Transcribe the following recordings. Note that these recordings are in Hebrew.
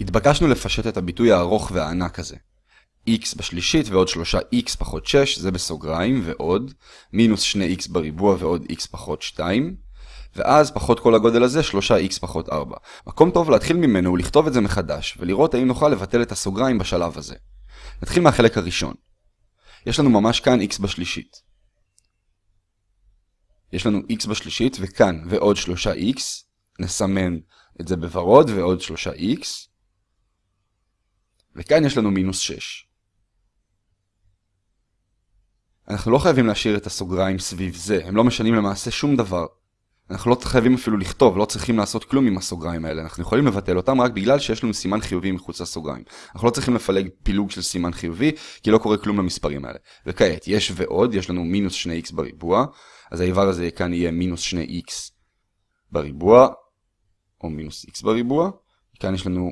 התבקשנו לפשט את הביטוי הארוך והענק הזה. x בשלישית ועוד 3x פחות 6 זה בסוגריים ועוד מינוס 2x בריבוע ועוד x פחות 2 ואז פחות כל הגודל הזה 3x פחות 4. מקום טוב להתחיל ממנו הוא לכתוב את זה מחדש ולראות האם נוכל לבטל את הסוגריים בשלב הזה. נתחיל מהחלק הראשון. יש לנו ממש כאן x בשלישית. יש לנו x בשלישית וכאן ועוד 3x נסמן את זה בוורוד ועוד 3x וכאן יש לנו מינוס 6. אנחנו לא חייבים להשאיר את הסוגריים סביב זה, הם לא משנים למעשה שום דבר. אנחנו לא חייבים אפילו לכתוב, לא צריכים לעשות כלום עם הסוגריים האלה, אנחנו יכולים לבטל אותם רק בגלל שיש לנו סימן חיובי מחוץ לסוגריים. אנחנו לא צריכים לפלג פילוג של סימן חיובי, כי לא קורה כלום למספרים האלה. וכעת, יש ועוד, יש לנו מינוס 2x בריבוע, אז האיבר הזה כאן יהיה מינוס 2x בריבוע, או מינוס x בריבוע, כאן יש לנו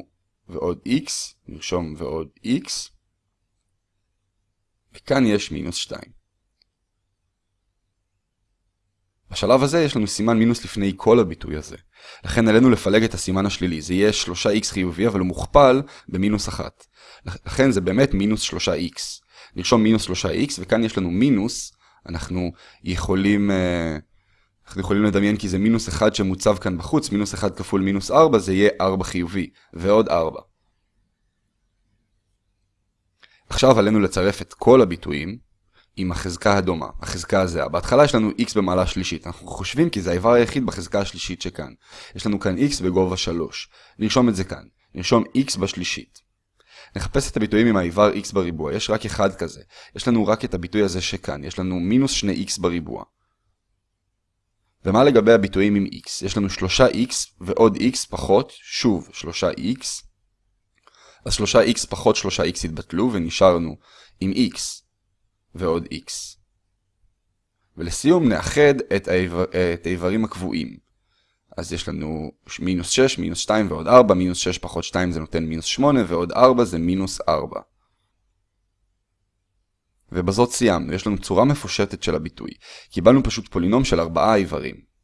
ועוד x, נרשום ועוד x, וכאן יש מינוס 2. בשלב הזה יש לנו סימן מינוס לפני כל הביטוי הזה. לכן עלינו לפלג את הסימן השלילי. זה יהיה 3x חיובי, אבל הוא מוכפל במינוס 1. לכן זה באמת מינוס 3x. נרשום מינוס 3x, וכאן יש לנו מינוס, אנחנו יכולים, אה, אנחנו יכולים לדמיין כי זה מינוס 1 שמוצב כאן בחוץ, מינוס 1 כפול מינוס 4 זה יהיה 4 חיובי, ועוד 4. עכשיו עלינו לצרף את כל הביטויים, עם החזקה הדומה, החזקה הזהה. בהתחלה יש לנו x במעלה שלישית, אנחנו חושבים כי זה האיבר היחיד בחזקה השלישית שכאן. יש לנו כאן x בגובה 3. נרשום את זה כאן. נרשום x בשלישית. נחפש את הביטויים עם האיבר x בריבוע, יש רק אחד כזה. יש לנו רק את הביטוי הזה שכאן, יש לנו מינוס 2x בריבוע. ומה לגבי הביטויים עם x? יש לנו 3x ועוד x פחות, שוב 3x. אז 3x פחות 3x התבטלו ונשארנו עם x. ועוד x. ולסיום נאחד את, האיבר, את האיברים הקבועים. אז יש לנו מינוס 6, מינוס 2 ועוד 4, מינוס 6 פחות 2 זה נותן מינוס 8, ועוד 4 זה מינוס 4. ובזאת סיימנו, יש לנו צורה מפושטת של הביטוי. קיבלנו פשוט פולינום של 4 איברים.